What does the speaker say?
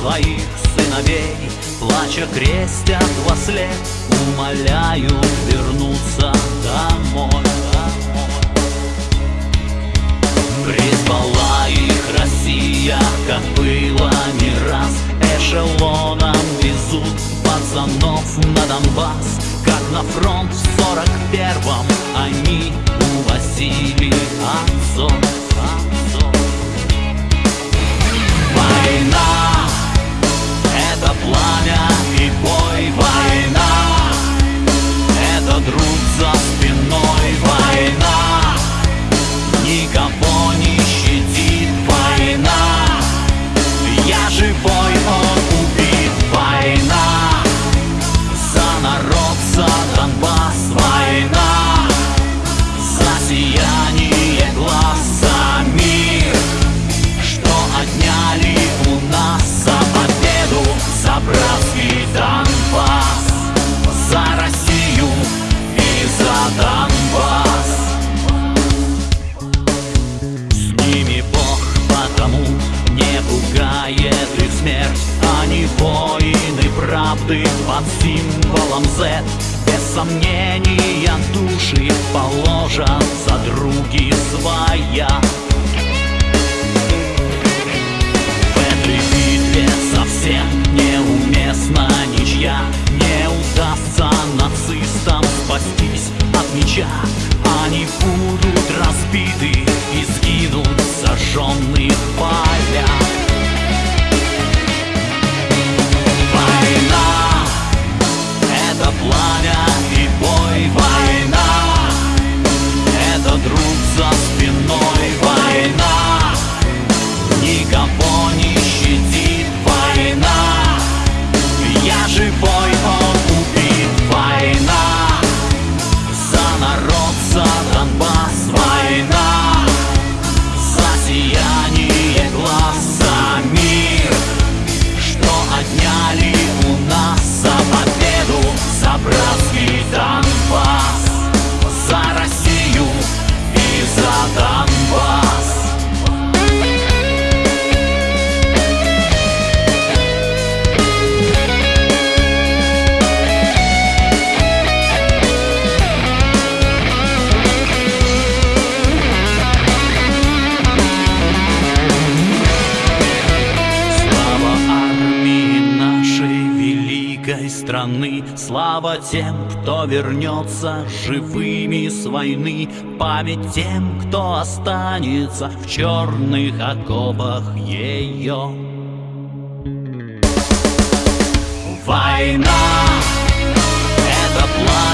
своих сыновей Плача крестят во след Умоляю вернуться домой. Призвала их Россия, как было не раз. Эшелоном везут пацанов на Донбасс. Как на фронт в сорок первом они увозили отцов правды под символом Z. Без сомнения души положат за други своя. В этой битве совсем неуместна ничья. Не удастся нацистам спастись от меча. Они будут разбиты и сгинут в сожженных полях страны. Слава тем, кто вернется живыми с войны. Память тем, кто останется в черных окопах ее Война — это пламя